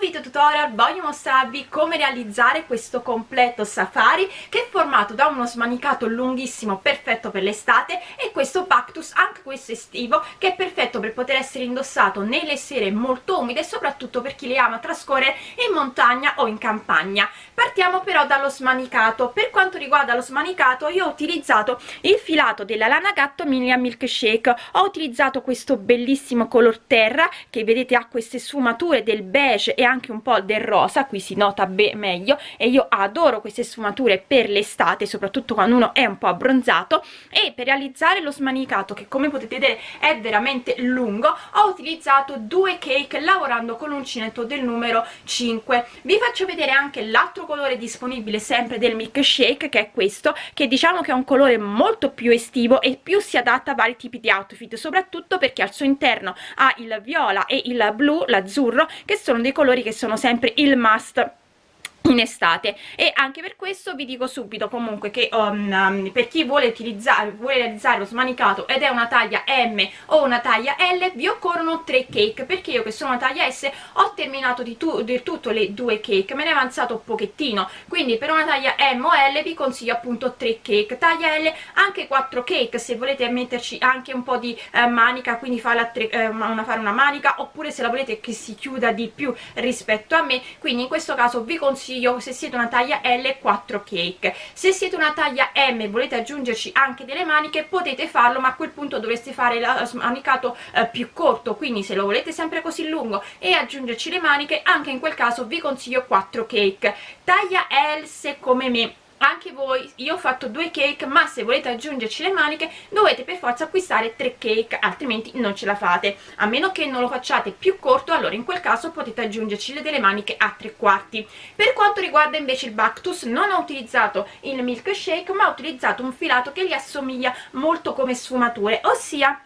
video tutorial voglio mostrarvi come realizzare questo completo safari che è formato da uno smanicato lunghissimo perfetto per l'estate e questo Pactus anche questo estivo che è perfetto per poter essere indossato nelle sere molto umide soprattutto per chi le ama trascorrere in montagna o in campagna. Partiamo però dallo smanicato. Per quanto riguarda lo smanicato io ho utilizzato il filato della lana gatto Milia Milkshake. Ho utilizzato questo bellissimo color terra che vedete ha queste sfumature del beige e anche un po' del rosa qui si nota meglio e io adoro queste sfumature per l'estate soprattutto quando uno è un po' abbronzato e per realizzare lo smanicato che come potete vedere è veramente lungo ho utilizzato due cake lavorando con l'uncinetto del numero 5 vi faccio vedere anche l'altro colore disponibile sempre del milkshake che è questo che diciamo che è un colore molto più estivo e più si adatta a vari tipi di outfit soprattutto perché al suo interno ha il viola e il blu l'azzurro che sono dei colori che sono sempre il must in estate. E anche per questo vi dico subito comunque che um, um, per chi vuole utilizzare vuole realizzare lo smanicato ed è una taglia M o una taglia L vi occorrono tre cake perché io che sono una taglia S ho terminato di, tu, di tutto le due cake me ne è avanzato pochettino. Quindi per una taglia M o L vi consiglio appunto tre cake. Taglia L anche quattro cake se volete metterci anche un po' di eh, manica quindi farla tre, eh, una, fare una manica oppure se la volete che si chiuda di più rispetto a me. Quindi in questo caso vi consiglio consiglio se siete una taglia L 4 cake. Se siete una taglia M e volete aggiungerci anche delle maniche potete farlo ma a quel punto dovreste fare lo smanicato eh, più corto. Quindi se lo volete sempre così lungo e aggiungerci le maniche anche in quel caso vi consiglio 4 cake. Taglia L se come me anche voi io ho fatto due cake ma se volete aggiungerci le maniche dovete per forza acquistare tre cake altrimenti non ce la fate. A meno che non lo facciate più corto allora in quel caso potete aggiungerci delle maniche a tre quarti. Per quanto riguarda invece il Bactus non ho utilizzato il milkshake ma ho utilizzato un filato che gli assomiglia molto come sfumature ossia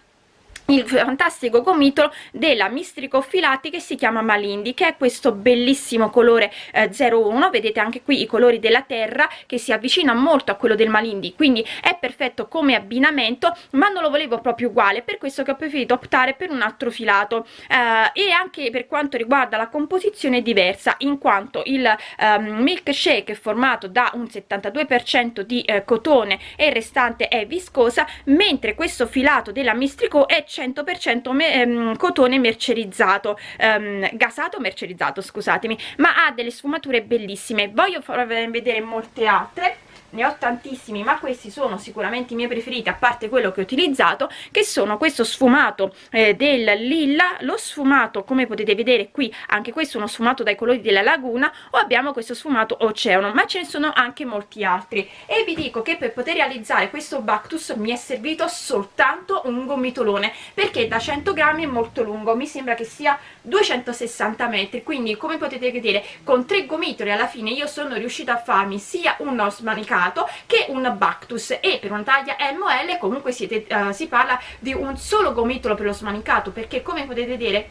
il fantastico gomitolo della Mistrico Filati che si chiama Malindi che è questo bellissimo colore eh, 01 vedete anche qui i colori della terra che si avvicina molto a quello del Malindi quindi è perfetto come abbinamento ma non lo volevo proprio uguale per questo che ho preferito optare per un altro filato. Eh, e anche per quanto riguarda la composizione è diversa in quanto il um, milkshake è formato da un 72% di eh, cotone e il restante è viscosa mentre questo filato della Mistrico è 100% me, ehm, cotone mercerizzato ehm, gasato mercerizzato scusatemi ma ha delle sfumature bellissime. Voglio farvi vedere molte altre ne ho tantissimi ma questi sono sicuramente i miei preferiti a parte quello che ho utilizzato che sono questo sfumato eh, del lilla lo sfumato come potete vedere qui anche questo è uno sfumato dai colori della laguna o abbiamo questo sfumato oceano ma ce ne sono anche molti altri. E vi dico che per poter realizzare questo Bactus mi è servito soltanto un gomitolone perché da 100 grammi è molto lungo mi sembra che sia 260 metri quindi come potete vedere con tre gomitoli alla fine io sono riuscita a farmi sia uno smanicato lato che un Bactus e per una taglia ML comunque siete, uh, si parla di un solo gomitolo per lo smanicato perché come potete vedere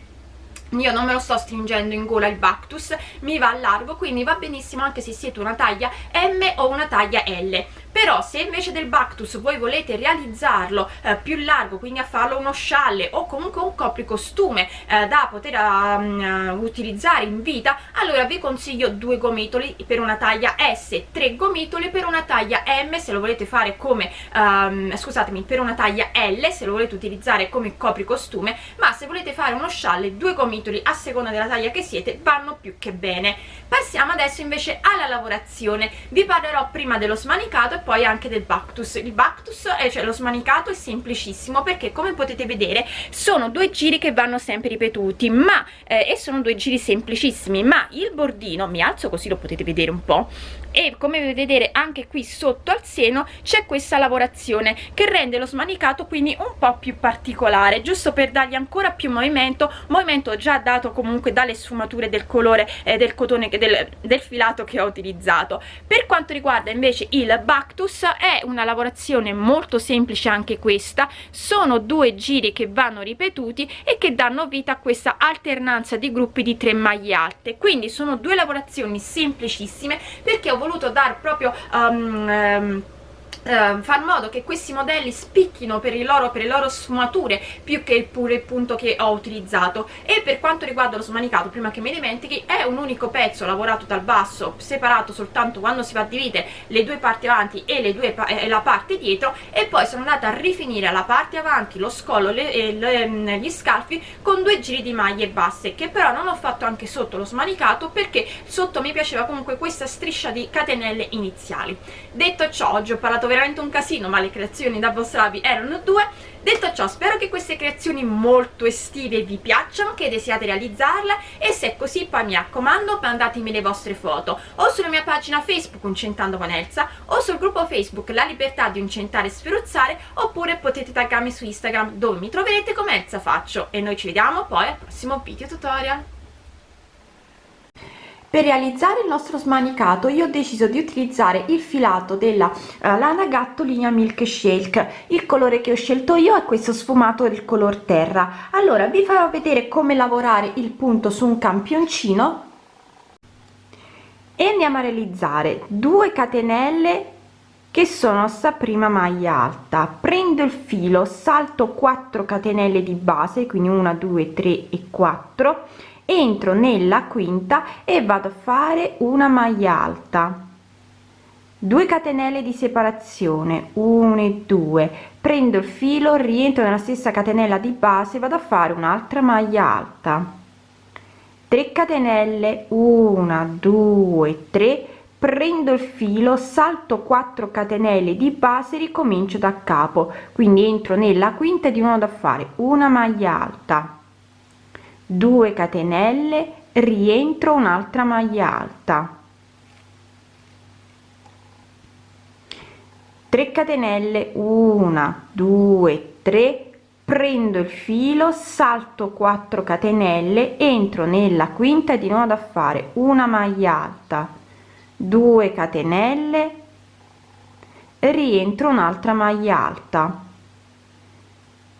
io non me lo sto stringendo in gola il Bactus, mi va a largo, quindi va benissimo anche se siete una taglia M o una taglia L però se invece del Bactus voi volete realizzarlo eh, più largo quindi a farlo uno scialle o comunque un copricostume eh, da poter um, utilizzare in vita allora vi consiglio due gomitoli per una taglia S tre gomitoli per una taglia M se lo volete fare come um, scusatemi per una taglia L se lo volete utilizzare come copricostume ma se volete fare uno scialle due gomitoli a seconda della taglia che siete vanno più che bene. Passiamo adesso invece alla lavorazione. Vi parlerò prima dello smanicato poi anche del Bactus. Il Bactus, cioè lo smanicato è semplicissimo perché come potete vedere sono due giri che vanno sempre ripetuti ma eh, e sono due giri semplicissimi ma il bordino mi alzo così lo potete vedere un po' e come vedete anche qui sotto al seno c'è questa lavorazione che rende lo smanicato quindi un po' più particolare giusto per dargli ancora più movimento movimento già dato comunque dalle sfumature del colore eh, del cotone del, del filato che ho utilizzato. Per quanto riguarda invece il Bactus è una lavorazione molto semplice anche questa sono due giri che vanno ripetuti e che danno vita a questa alternanza di gruppi di tre maglie alte. Quindi sono due lavorazioni semplicissime perché ho voluto dar proprio um, um, eh, far modo che questi modelli spicchino per, loro, per le loro sfumature più che il pure punto che ho utilizzato. E per quanto riguarda lo smanicato prima che mi dimentichi è un unico pezzo lavorato dal basso separato soltanto quando si va a dividere le due parti avanti e, due, e la parte dietro e poi sono andata a rifinire la parte avanti lo scollo e le, gli scalfi con due giri di maglie basse che però non ho fatto anche sotto lo smanicato perché sotto mi piaceva comunque questa striscia di catenelle iniziali. Detto ciò oggi ho parlato veramente un casino ma le creazioni da Bostravi erano due. Detto ciò spero che queste creazioni molto estive vi piacciono che desiate realizzarle e se è così poi mi raccomando mandatemi le vostre foto o sulla mia pagina facebook Uncentando con Elsa o sul gruppo facebook La Libertà di Uncentare e Sferuzzare oppure potete taggarmi su Instagram dove mi troverete come Elsa Faccio. E noi ci vediamo poi al prossimo video tutorial per realizzare il nostro smanicato io ho deciso di utilizzare il filato della uh, lana gatto linea milk shake. Il colore che ho scelto io è questo sfumato del color terra. Allora vi farò vedere come lavorare il punto su un campioncino e andiamo a realizzare 2 catenelle che sono sta prima maglia alta. Prendo il filo salto 4 catenelle di base quindi 1 2 3 e 4 entro nella quinta e vado a fare una maglia alta. 2 catenelle di separazione 1 e 2 prendo il filo rientro nella stessa catenella di base vado a fare un'altra maglia alta. 3 catenelle 1 2 3 prendo il filo salto 4 catenelle di base ricomincio da capo. Quindi entro nella quinta di nuovo da fare una maglia alta 2 catenelle rientro un'altra maglia alta. 3 catenelle 1 2 3 prendo il filo salto 4 catenelle entro nella quinta di nuovo da fare una maglia alta. 2 catenelle rientro un'altra maglia alta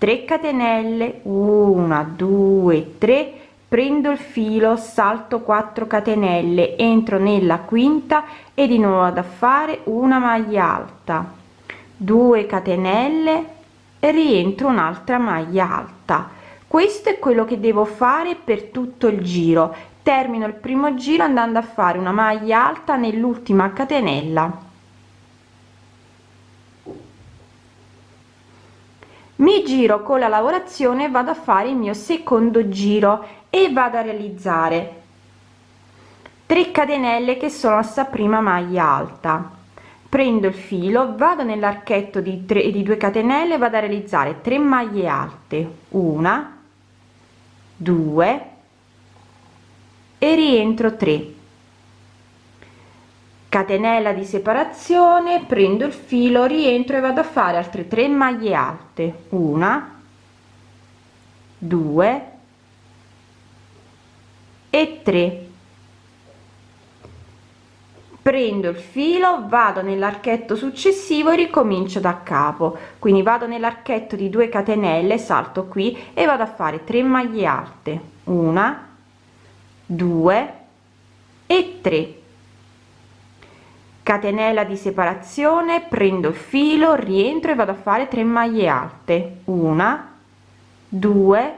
3 catenelle 1 2 3 prendo il filo salto 4 catenelle entro nella quinta e di nuovo ad fare una maglia alta. 2 catenelle rientro un'altra maglia alta. Questo è quello che devo fare per tutto il giro. Termino il primo giro andando a fare una maglia alta nell'ultima catenella mi giro con la lavorazione vado a fare il mio secondo giro e vado a realizzare. 3 catenelle che sono sta prima maglia alta. Prendo il filo vado nell'archetto di 3 di 2 catenelle vado a realizzare 3 maglie alte. Una 2 e rientro 3 catenella di separazione prendo il filo rientro e vado a fare altre 3 maglie alte. Una 2 e 3 prendo il filo vado nell'archetto successivo e ricomincio da capo. Quindi vado nell'archetto di 2 catenelle salto qui e vado a fare 3 maglie alte. Una 2 e 3 catenella di separazione prendo il filo rientro e vado a fare 3 maglie alte. Una 2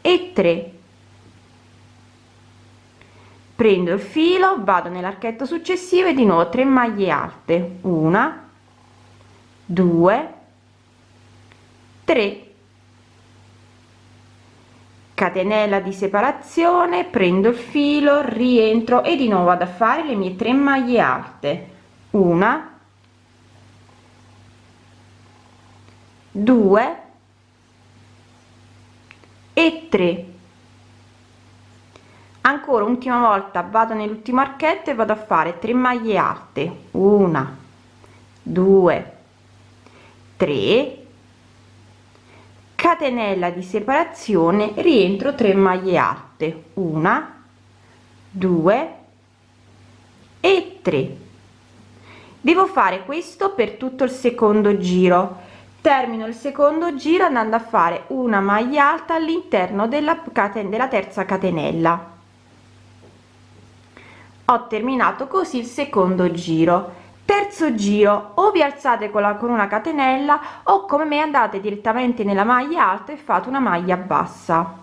e 3 prendo il filo vado nell'archetto successivo e di nuovo 3 maglie alte. Una 2 3 catenella di separazione prendo il filo rientro e di nuovo vado a fare le mie 3 maglie alte. Una. 2 e 3 ancora ultima volta vado nell'ultimo archetto e vado a fare 3 maglie alte. Una. 2 3 catenella di separazione rientro 3 maglie alte una 2 e 3 devo fare questo per tutto il secondo giro. Termino il secondo giro andando a fare una maglia alta all'interno della catena della terza catenella. Ho terminato così il secondo giro terzo giro o vi alzate con la con una catenella o come me andate direttamente nella maglia alta e fate una maglia bassa.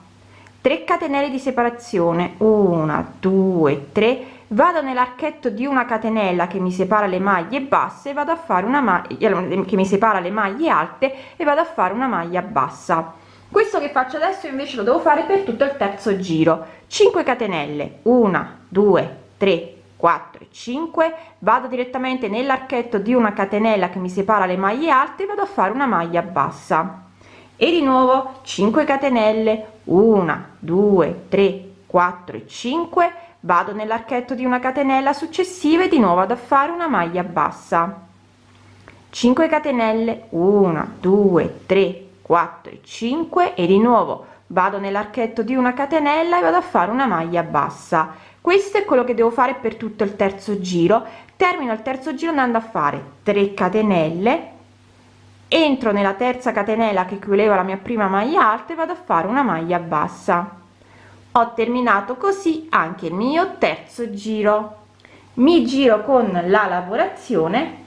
3 catenelle di separazione 1 2 3 vado nell'archetto di una catenella che mi separa le maglie basse vado a fare una maglia che mi separa le maglie alte e vado a fare una maglia bassa. Questo che faccio adesso invece lo devo fare per tutto il terzo giro. 5 catenelle 1 2 3 4 5 vado direttamente nell'archetto di una catenella che mi separa le maglie alte vado a fare una maglia bassa. E di nuovo 5 catenelle 1 2 3 4 e 5 vado nell'archetto di una catenella successiva e di nuovo ad fare una maglia bassa. 5 catenelle 1 2 3 4 e 5 e di nuovo vado nell'archetto di una catenella e vado a fare una maglia bassa questo è quello che devo fare per tutto il terzo giro. Termino il terzo giro andando a fare 3 catenelle. Entro nella terza catenella che chiudeva la mia prima maglia alta e vado a fare una maglia bassa. Ho terminato così anche il mio terzo giro. Mi giro con la lavorazione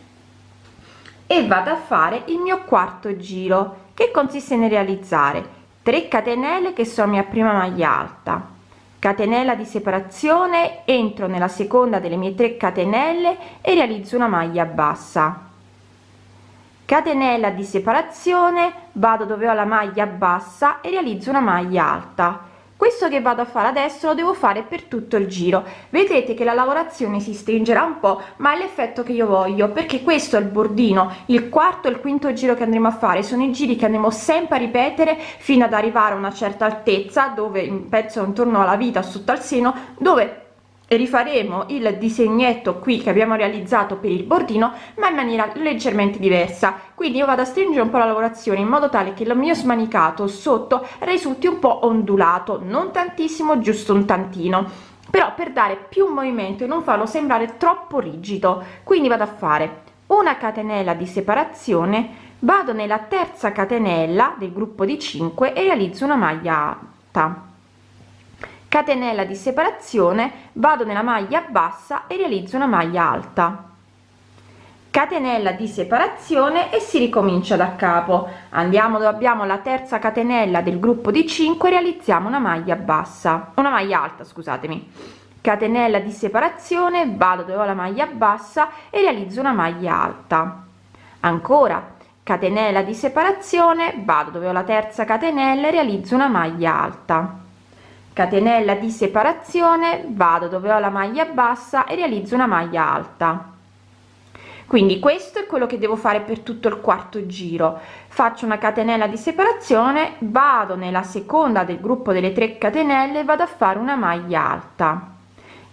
e vado a fare il mio quarto giro che consiste nel realizzare 3 catenelle che sono mia prima maglia alta catenella di separazione entro nella seconda delle mie 3 catenelle e realizzo una maglia bassa. Catenella di separazione vado dove ho la maglia bassa e realizzo una maglia alta questo che vado a fare adesso lo devo fare per tutto il giro. Vedrete che la lavorazione si stringerà un po ma è l'effetto che io voglio perché questo è il bordino. Il quarto e il quinto giro che andremo a fare sono i giri che andremo sempre a ripetere fino ad arrivare a una certa altezza dove penso intorno alla vita sotto al seno dove rifaremo il disegnetto qui che abbiamo realizzato per il bordino ma in maniera leggermente diversa. Quindi io vado a stringere un po la lavorazione in modo tale che il mio smanicato sotto risulti un po ondulato. Non tantissimo giusto un tantino. Però per dare più movimento e non farlo sembrare troppo rigido. Quindi vado a fare una catenella di separazione vado nella terza catenella del gruppo di 5 e realizzo una maglia alta catenella di separazione vado nella maglia bassa e realizzo una maglia alta. Catenella di separazione e si ricomincia da capo. Andiamo dove abbiamo la terza catenella del gruppo di 5 realizziamo una maglia bassa. Una maglia alta scusatemi. Catenella di separazione vado dove ho la maglia bassa e realizzo una maglia alta. Ancora catenella di separazione vado dove ho la terza catenella e realizzo una maglia alta catenella di separazione vado dove ho la maglia bassa e realizzo una maglia alta. Quindi questo è quello che devo fare per tutto il quarto giro. Faccio una catenella di separazione vado nella seconda del gruppo delle 3 catenelle vado a fare una maglia alta.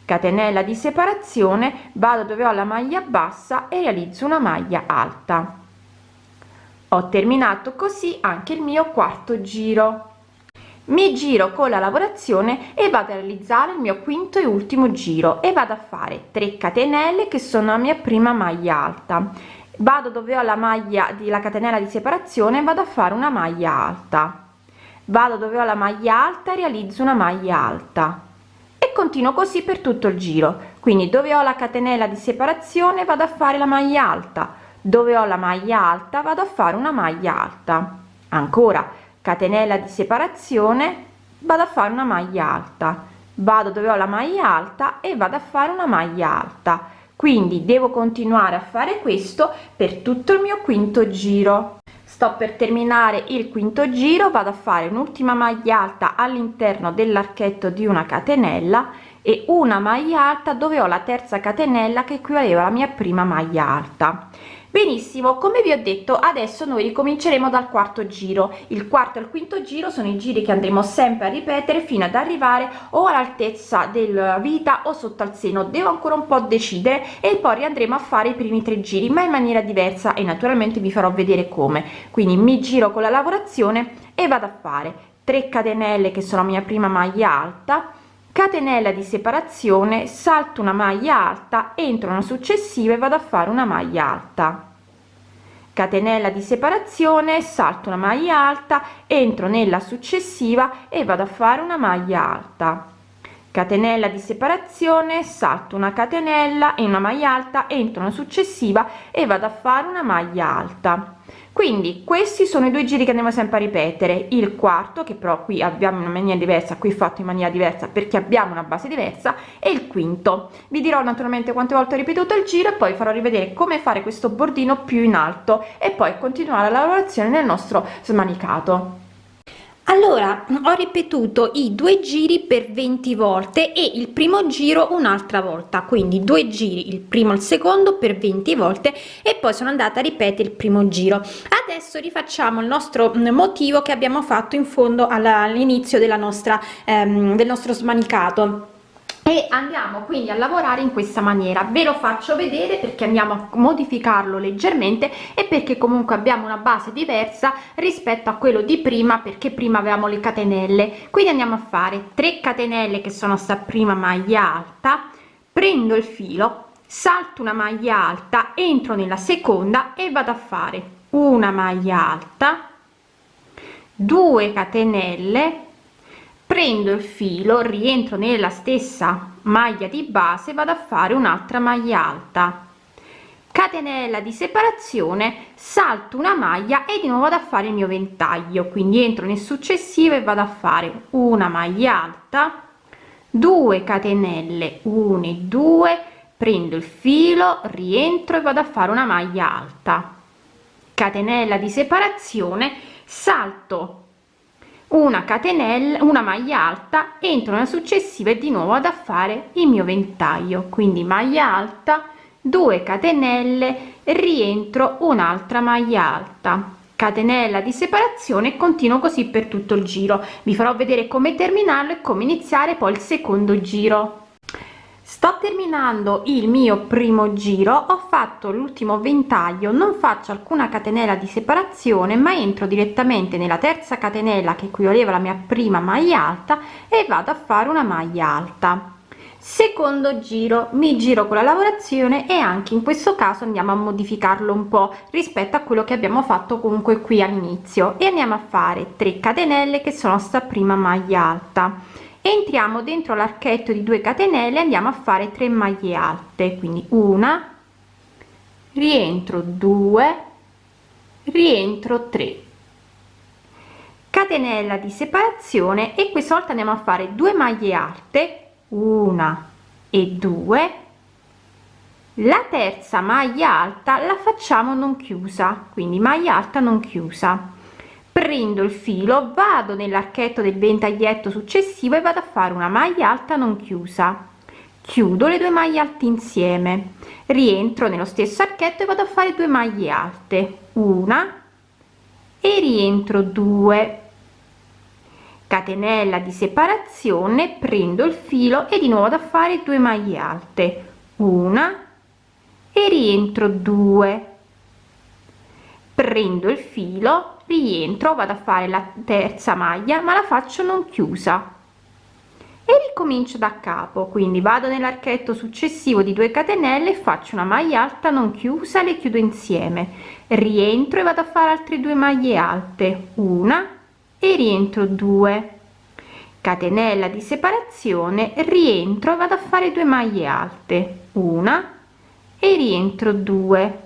Catenella di separazione vado dove ho la maglia bassa e realizzo una maglia alta. Ho terminato così anche il mio quarto giro mi giro con la lavorazione e vado a realizzare il mio quinto e ultimo giro e vado a fare 3 catenelle che sono la mia prima maglia alta. Vado dove ho la maglia di la catenella di separazione vado a fare una maglia alta. Vado dove ho la maglia alta realizzo una maglia alta. E continuo così per tutto il giro. Quindi dove ho la catenella di separazione vado a fare la maglia alta. Dove ho la maglia alta vado a fare una maglia alta. Ancora catenella di separazione vado a fare una maglia alta. Vado dove ho la maglia alta e vado a fare una maglia alta. Quindi devo continuare a fare questo per tutto il mio quinto giro. Sto per terminare il quinto giro vado a fare un'ultima maglia alta all'interno dell'archetto di una catenella e una maglia alta dove ho la terza catenella che equivaleva alla mia prima maglia alta benissimo come vi ho detto adesso noi ricominceremo dal quarto giro. Il quarto e il quinto giro sono i giri che andremo sempre a ripetere fino ad arrivare o all'altezza della vita o sotto al seno. Devo ancora un po decidere e poi riandremo a fare i primi tre giri ma in maniera diversa e naturalmente vi farò vedere come. Quindi mi giro con la lavorazione e vado a fare 3 catenelle che sono la mia prima maglia alta catenella di separazione salto una maglia alta entro una successiva e vado a fare una maglia alta. Catenella di separazione salto una maglia alta entro nella successiva e vado a fare una maglia alta. Catenella di separazione salto una catenella e una maglia alta entro una successiva e vado a fare una maglia alta quindi questi sono i due giri che andiamo sempre a ripetere. Il quarto che però qui abbiamo una maniera diversa qui fatto in maniera diversa perché abbiamo una base diversa e il quinto. Vi dirò naturalmente quante volte ho ripetuto il giro e poi farò rivedere come fare questo bordino più in alto e poi continuare la lavorazione nel nostro smanicato allora ho ripetuto i due giri per 20 volte e il primo giro un'altra volta. Quindi due giri il primo il secondo per 20 volte e poi sono andata a ripetere il primo giro. Adesso rifacciamo il nostro motivo che abbiamo fatto in fondo all'inizio della nostra ehm, del nostro smanicato e andiamo quindi a lavorare in questa maniera. Ve lo faccio vedere perché andiamo a modificarlo leggermente e perché comunque abbiamo una base diversa rispetto a quello di prima perché prima avevamo le catenelle. Quindi andiamo a fare 3 catenelle che sono sta prima maglia alta prendo il filo salto una maglia alta entro nella seconda e vado a fare una maglia alta 2 catenelle prendo il filo rientro nella stessa maglia di base vado a fare un'altra maglia alta. Catenella di separazione salto una maglia e di nuovo vado a fare il mio ventaglio. Quindi entro nel successivo e vado a fare una maglia alta. 2 catenelle 1 e 2 prendo il filo rientro e vado a fare una maglia alta. Catenella di separazione salto una catenella una maglia alta entro nella successiva e di nuovo ad a fare il mio ventaglio. Quindi maglia alta 2 catenelle rientro un'altra maglia alta. Catenella di separazione e continuo così per tutto il giro. Vi farò vedere come terminarlo e come iniziare poi il secondo giro sto terminando il mio primo giro ho fatto l'ultimo ventaglio non faccio alcuna catenella di separazione ma entro direttamente nella terza catenella che equivaleva la mia prima maglia alta e vado a fare una maglia alta. Secondo giro mi giro con la lavorazione e anche in questo caso andiamo a modificarlo un po rispetto a quello che abbiamo fatto comunque qui all'inizio. E andiamo a fare 3 catenelle che sono sta prima maglia alta entriamo dentro l'archetto di 2 catenelle andiamo a fare 3 maglie alte quindi una rientro 2 rientro 3 catenella di separazione e questa volta andiamo a fare 2 maglie alte una e 2 la terza maglia alta la facciamo non chiusa quindi maglia alta non chiusa prendo il filo vado nell'archetto del ventaglietto successivo e vado a fare una maglia alta non chiusa. Chiudo le due maglie alte insieme. Rientro nello stesso archetto e vado a fare due maglie alte. Una e rientro 2 catenella di separazione prendo il filo e di nuovo da fare due maglie alte. Una e rientro 2 prendo il filo rientro vado a fare la terza maglia ma la faccio non chiusa. E ricomincio da capo quindi vado nell'archetto successivo di 2 catenelle faccio una maglia alta non chiusa le chiudo insieme. Rientro e vado a fare altre due maglie alte una e rientro 2 catenella di separazione rientro e vado a fare due maglie alte una e rientro 2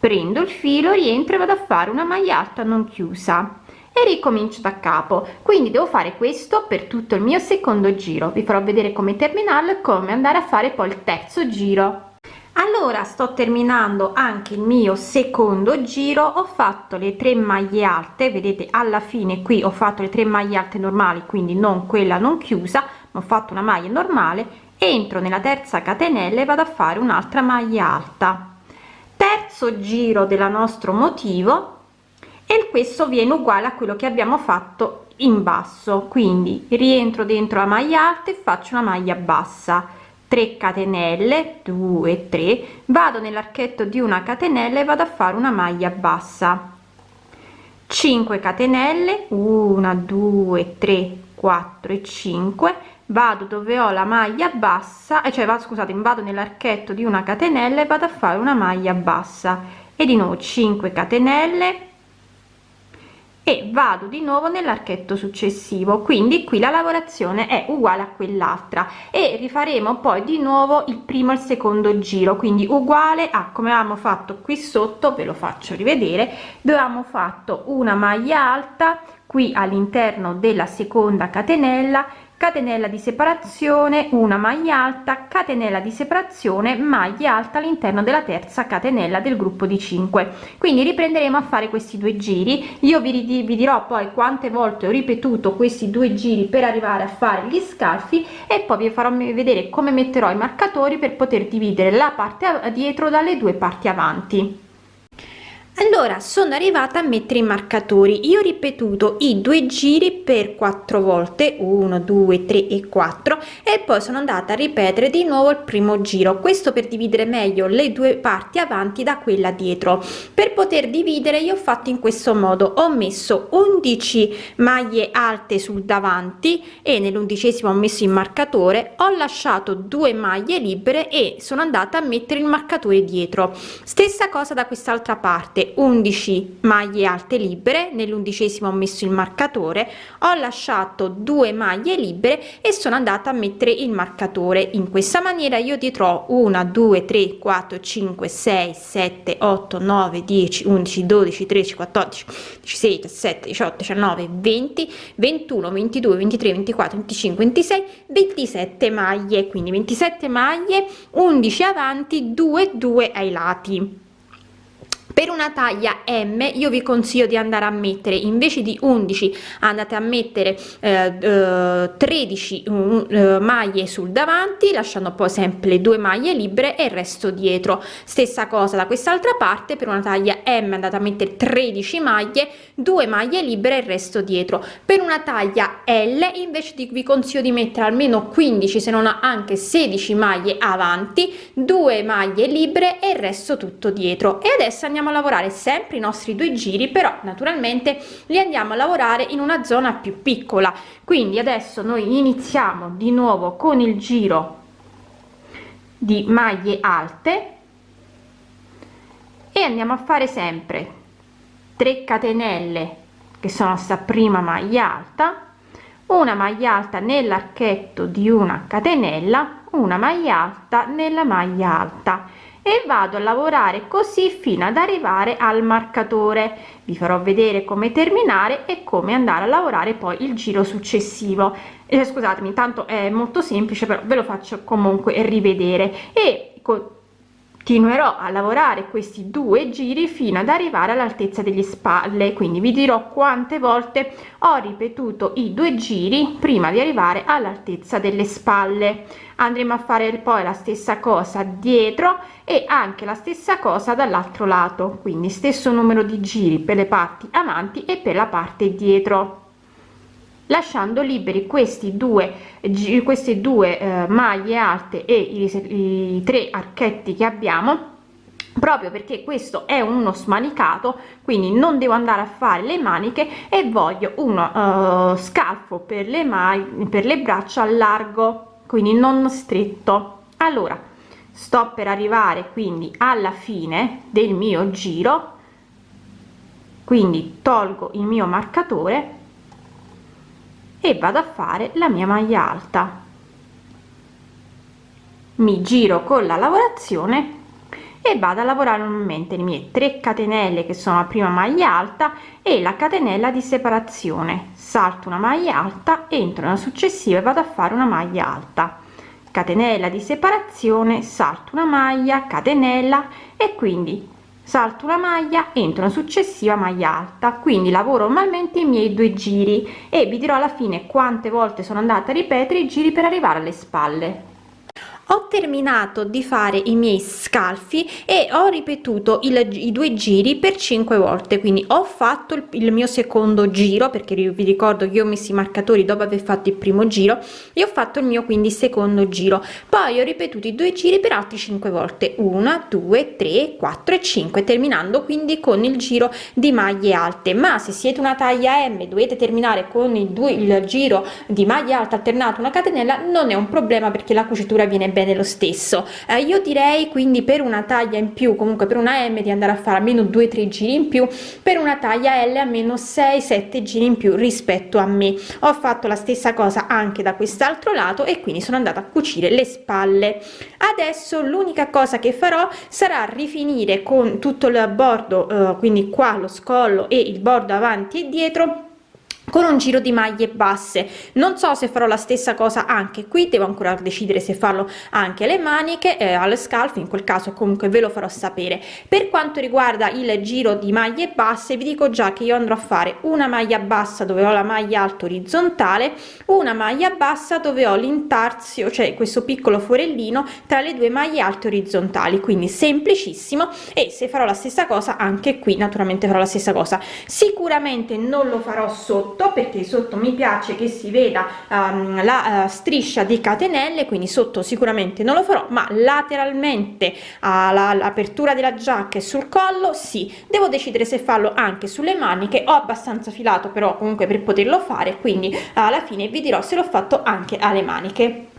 prendo il filo rientro e vado a fare una maglia alta non chiusa. E ricomincio da capo. Quindi devo fare questo per tutto il mio secondo giro. Vi farò vedere come terminarlo e come andare a fare poi il terzo giro. Allora sto terminando anche il mio secondo giro. Ho fatto le tre maglie alte. Vedete alla fine qui ho fatto le tre maglie alte normali quindi non quella non chiusa ma ho fatto una maglia normale. Entro nella terza catenella e vado a fare un'altra maglia alta terzo giro della nostro motivo e questo viene uguale a quello che abbiamo fatto in basso. Quindi rientro dentro la maglia alta e faccio una maglia bassa. 3 catenelle 2 3 vado nell'archetto di una catenella e vado a fare una maglia bassa. 5 catenelle 1 2 3 4 e 5 vado dove ho la maglia bassa e cioè vado scusate vado nell'archetto di una catenella e vado a fare una maglia bassa. E di nuovo 5 catenelle e vado di nuovo nell'archetto successivo. Quindi qui la lavorazione è uguale a quell'altra. E rifaremo poi di nuovo il primo e il secondo giro quindi uguale a come avevamo fatto qui sotto ve lo faccio rivedere. Dove abbiamo fatto una maglia alta qui all'interno della seconda catenella catenella di separazione una maglia alta catenella di separazione maglia alta all'interno della terza catenella del gruppo di 5 quindi riprenderemo a fare questi due giri. Io vi, vi dirò poi quante volte ho ripetuto questi due giri per arrivare a fare gli scalfi e poi vi farò vedere come metterò i marcatori per poter dividere la parte dietro dalle due parti avanti allora sono arrivata a mettere i marcatori. Io ho ripetuto i due giri per quattro volte 1 2 3 e 4 e poi sono andata a ripetere di nuovo il primo giro. Questo per dividere meglio le due parti avanti da quella dietro. Per poter dividere io ho fatto in questo modo. Ho messo 11 maglie alte sul davanti e nell'undicesimo ho messo il marcatore. Ho lasciato due maglie libere e sono andata a mettere il marcatore dietro. Stessa cosa da quest'altra parte 11 maglie alte libere nell'undicesimo ho messo il marcatore ho lasciato due maglie libere e sono andata a mettere il marcatore. In questa maniera io dietro ho 1 2 3 4 5 6 7 8 9 10 11 12 13 14 16 17 18 19 20 21 22 23 24 25 26 27 maglie. Quindi 27 maglie 11 avanti 2 2 ai lati per una taglia m io vi consiglio di andare a mettere invece di 11 andate a mettere eh, eh, 13 eh, maglie sul davanti lasciando poi sempre due maglie libere e il resto dietro. Stessa cosa da quest'altra parte per una taglia m andate a mettere 13 maglie due maglie libere e il resto dietro. Per una taglia l invece di, vi consiglio di mettere almeno 15 se non anche 16 maglie avanti due maglie libere e il resto tutto dietro. E adesso andiamo a lavorare sempre i nostri due giri però naturalmente li andiamo a lavorare in una zona più piccola. Quindi adesso noi iniziamo di nuovo con il giro di maglie alte e andiamo a fare sempre 3 catenelle che sono sta prima maglia alta una maglia alta nell'archetto di una catenella una maglia alta nella maglia alta e vado a lavorare così fino ad arrivare al marcatore. Vi farò vedere come terminare e come andare a lavorare poi il giro successivo. Eh, scusatemi tanto è molto semplice però ve lo faccio comunque rivedere. E continuerò a lavorare questi due giri fino ad arrivare all'altezza delle spalle quindi vi dirò quante volte ho ripetuto i due giri prima di arrivare all'altezza delle spalle. Andremo a fare poi la stessa cosa dietro e anche la stessa cosa dall'altro lato quindi stesso numero di giri per le parti avanti e per la parte dietro lasciando liberi questi due queste due eh, maglie alte e i, i tre archetti che abbiamo proprio perché questo è uno smanicato quindi non devo andare a fare le maniche e voglio uno uh, scalfo per le mani per le braccia largo quindi non stretto. Allora sto per arrivare quindi alla fine del mio giro quindi tolgo il mio marcatore e vado a fare la mia maglia alta. Mi giro con la lavorazione e vado a lavorare normalmente le mie 3 catenelle che sono la prima maglia alta e la catenella di separazione. Salto una maglia alta entro nella successiva e vado a fare una maglia alta. Catenella di separazione salto una maglia catenella e quindi salto una maglia entro una successiva maglia alta quindi lavoro normalmente i miei due giri e vi dirò alla fine quante volte sono andata a ripetere i giri per arrivare alle spalle ho terminato di fare i miei scalfi e ho ripetuto il, i due giri per 5 volte quindi ho fatto il, il mio secondo giro perché vi ricordo che io ho messo i marcatori dopo aver fatto il primo giro e ho fatto il mio quindi secondo giro. Poi ho ripetuto i due giri per altri 5 volte 1 2 3 4 e 5 terminando quindi con il giro di maglie alte. Ma se siete una taglia m dovete terminare con il, due, il giro di maglia alta alternato una catenella non è un problema perché la cucitura viene bene bene lo stesso. Eh, io direi quindi per una taglia in più comunque per una m di andare a fare almeno 2-3 giri in più per una taglia l almeno 6-7 giri in più rispetto a me. Ho fatto la stessa cosa anche da quest'altro lato e quindi sono andata a cucire le spalle. Adesso l'unica cosa che farò sarà rifinire con tutto il bordo eh, quindi qua lo scollo e il bordo avanti e dietro con un giro di maglie basse. Non so se farò la stessa cosa anche qui devo ancora decidere se farlo anche le maniche eh, alle scalfo in quel caso comunque ve lo farò sapere. Per quanto riguarda il giro di maglie basse vi dico già che io andrò a fare una maglia bassa dove ho la maglia alta orizzontale una maglia bassa dove ho l'intarzio cioè questo piccolo forellino tra le due maglie alte orizzontali. Quindi semplicissimo e se farò la stessa cosa anche qui naturalmente farò la stessa cosa. Sicuramente non lo farò sotto sotto perché sotto mi piace che si veda um, la uh, striscia di catenelle quindi sotto sicuramente non lo farò ma lateralmente all'apertura della giacca e sul collo sì. Devo decidere se farlo anche sulle maniche ho abbastanza filato però comunque per poterlo fare quindi alla fine vi dirò se l'ho fatto anche alle maniche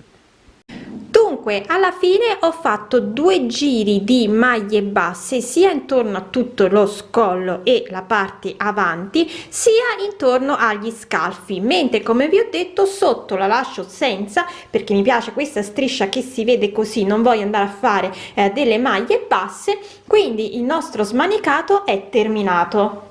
dunque alla fine ho fatto due giri di maglie basse sia intorno a tutto lo scollo e la parte avanti sia intorno agli scalfi mentre come vi ho detto sotto la lascio senza perché mi piace questa striscia che si vede così non voglio andare a fare eh, delle maglie basse quindi il nostro smanicato è terminato